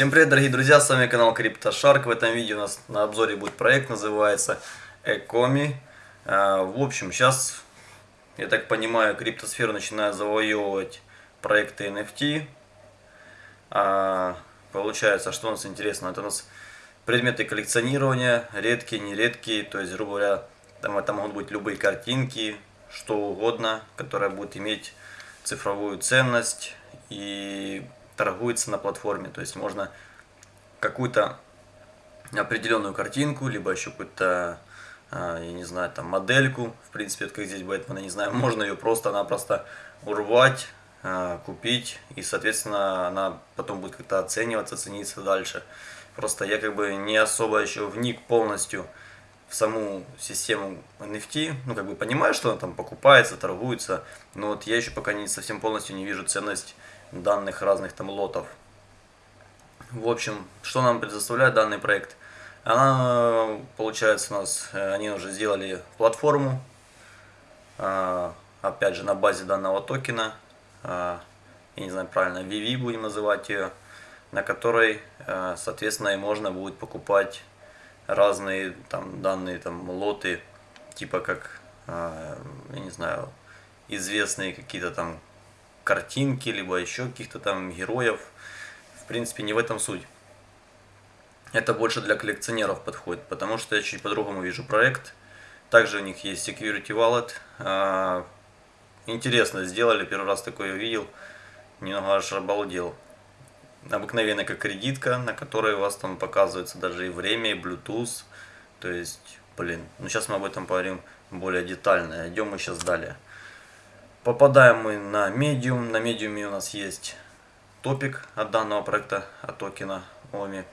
Всем привет, дорогие друзья, с вами канал CryptoShark. В этом видео у нас на обзоре будет проект, называется Ecomi. А, в общем, сейчас, я так понимаю, криптосфера начинает завоевывать проекты NFT. А, получается, что у нас интересно, это у нас предметы коллекционирования, редкие, нередкие, то есть, грубо говоря, там это могут быть любые картинки, что угодно, которое будет иметь цифровую ценность и торгуется на платформе. То есть можно какую-то определенную картинку, либо еще какую-то, а, я не знаю, там модельку, в принципе, это как здесь Бэтмен, я не знаю, можно ее просто-напросто урвать, а, купить, и, соответственно, она потом будет как-то оцениваться, цениться дальше. Просто я как бы не особо еще вник полностью в саму систему NFT, ну как бы понимаю, что она там покупается, торгуется, но вот я еще пока не совсем полностью не вижу ценность данных разных там лотов. В общем, что нам предоставляет данный проект? Она, получается, у нас, э, они уже сделали платформу, а, опять же, на базе данного токена, а, я не знаю правильно, VV будем называть ее, на которой, э, соответственно, и можно будет покупать разные там данные там лоты, типа как, а, я не знаю, известные какие-то там картинки, либо еще каких-то там героев. В принципе, не в этом суть. Это больше для коллекционеров подходит, потому что я чуть по-другому вижу проект. Также у них есть Security Wallet. А, интересно сделали, первый раз такое увидел. Немного аж обалдел. Обыкновенная как кредитка, на которой у вас там показывается даже и время, и Bluetooth. То есть, блин, ну сейчас мы об этом поговорим более детально. Идем мы сейчас далее. Попадаем мы на Medium. На Medium у нас есть топик от данного проекта, от токена OMI.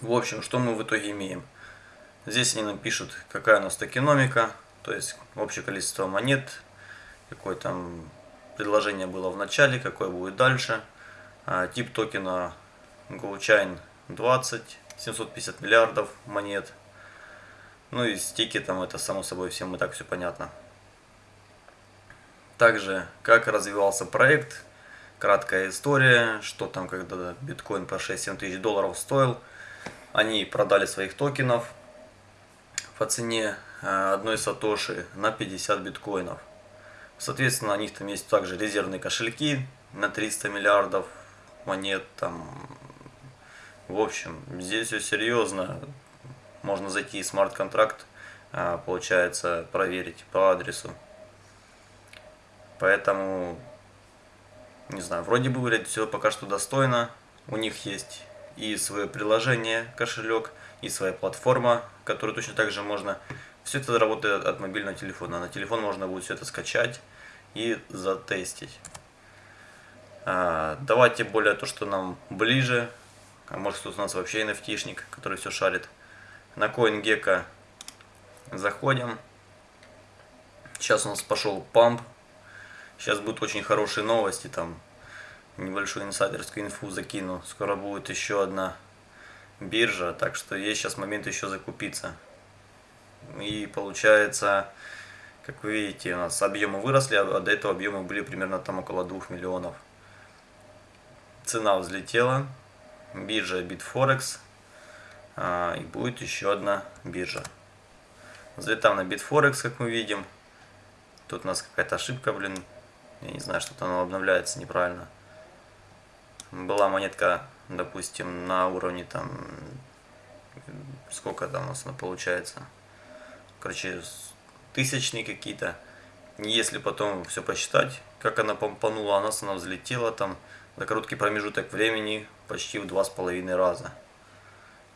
В общем, что мы в итоге имеем? Здесь они нам пишут, какая у нас токеномика, то есть общее количество монет, какое там предложение было в начале, какое будет дальше. А, тип токена GoChain 20, 750 миллиардов монет. Ну и стики там, это само собой всем и так все понятно. Также, как развивался проект, краткая история, что там, когда биткоин по 6-7 тысяч долларов стоил, они продали своих токенов по цене э, одной сатоши на 50 биткоинов. Соответственно, у них там есть также резервные кошельки на 300 миллиардов монет. Там. В общем, здесь все серьезно. Можно зайти в смарт-контракт, э, получается, проверить по адресу Поэтому, не знаю, вроде бы выглядит все пока что достойно. У них есть и свое приложение, кошелек, и своя платформа, которую точно так же можно... Все это работает от мобильного телефона. На телефон можно будет все это скачать и затестить. А, давайте более то, что нам ближе. А может кто-то у нас вообще nft который все шарит. На CoinGecko заходим. Сейчас у нас пошел памп Сейчас будут очень хорошие новости, там небольшую инсайдерскую инфу закину. Скоро будет еще одна биржа, так что есть сейчас момент еще закупиться. И получается, как вы видите, у нас объемы выросли, а до этого объемы были примерно там около 2 миллионов. Цена взлетела, биржа Bitforex, а, и будет еще одна биржа. Взлетаем на Bitforex, как мы видим. Тут у нас какая-то ошибка, блин, я не знаю, что-то оно обновляется неправильно. Была монетка, допустим, на уровне там, сколько там у нас она получается, короче, тысячные какие-то. Если потом все посчитать, как она помпанула, она, она взлетела там за короткий промежуток времени почти в два с половиной раза.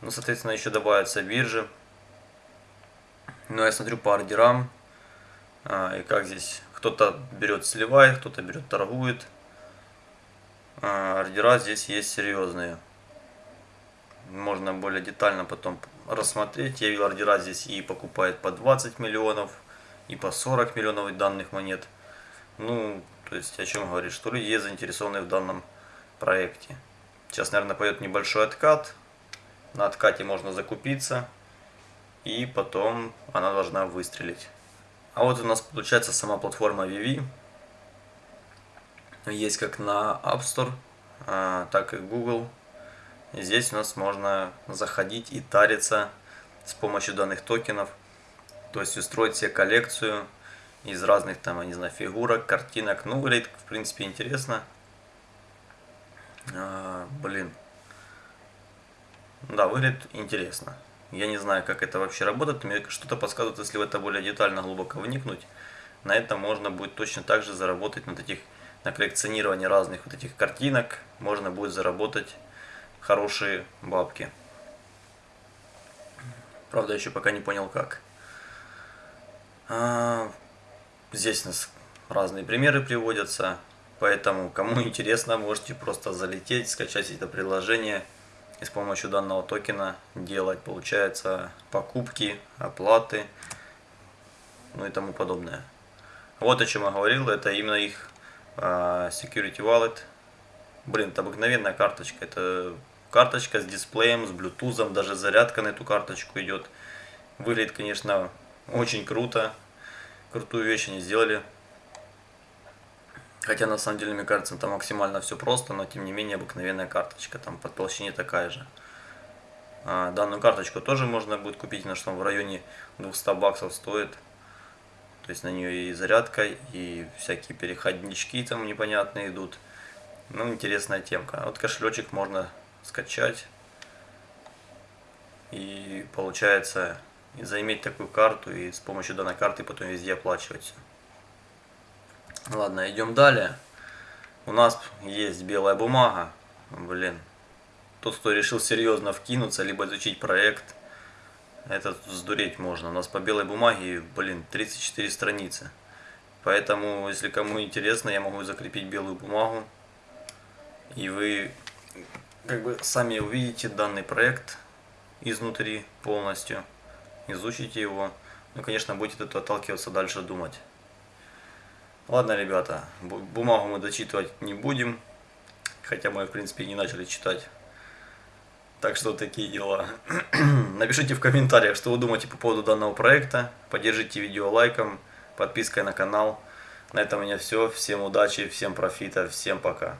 Ну, соответственно, еще добавятся биржи. Но я смотрю по ордерам, а, и как здесь кто-то берет, сливает, кто-то берет, торгует. А, ордера здесь есть серьезные. Можно более детально потом рассмотреть. Я видел ордера здесь и покупает по 20 миллионов, и по 40 миллионов данных монет. Ну, то есть о чем говорит, что люди есть заинтересованы в данном проекте. Сейчас, наверное, пойдет небольшой откат. На откате можно закупиться. И потом она должна выстрелить. А вот у нас получается сама платформа Vivi. Есть как на App Store, а, так и Google. И здесь у нас можно заходить и тариться с помощью данных токенов. То есть устроить себе коллекцию из разных там, я не знаю, фигурок, картинок. Ну, выглядит, в принципе, интересно. А, блин. Да, выглядит интересно. Я не знаю, как это вообще работает. Мне что-то подсказывает, если в это более детально, глубоко вникнуть. На этом можно будет точно так же заработать на таких на коллекционировании разных вот этих картинок. Можно будет заработать хорошие бабки. Правда, еще пока не понял как. А, здесь у нас разные примеры приводятся. Поэтому, кому интересно, можете просто залететь, скачать это приложение и с помощью данного токена делать, получается, покупки, оплаты, ну и тому подобное. Вот о чем я говорил, это именно их uh, Security Wallet. Блин, это обыкновенная карточка, это карточка с дисплеем, с Bluetooth, даже зарядка на эту карточку идет. Выглядит, конечно, очень круто, крутую вещь они сделали. Хотя на самом деле, мне кажется, там максимально все просто, но тем не менее обыкновенная карточка, там по толщине такая же. А, данную карточку тоже можно будет купить, на что в районе 200 баксов стоит. То есть на нее и зарядка, и всякие переходнички там непонятные идут. Ну, интересная темка. Вот кошелечек можно скачать. И получается, заиметь такую карту и с помощью данной карты потом везде оплачивать. Ладно, идем далее. У нас есть белая бумага. Блин. Тот, кто решил серьезно вкинуться, либо изучить проект, это сдуреть можно. У нас по белой бумаге, блин, 34 страницы. Поэтому, если кому интересно, я могу закрепить белую бумагу. И вы как бы сами увидите данный проект изнутри полностью. Изучите его. Ну, конечно, будете от отталкиваться дальше думать. Ладно, ребята, бумагу мы дочитывать не будем. Хотя мы, в принципе, не начали читать. Так что такие дела. Напишите в комментариях, что вы думаете по поводу данного проекта. Поддержите видео лайком, подпиской на канал. На этом у меня все. Всем удачи, всем профита, всем пока.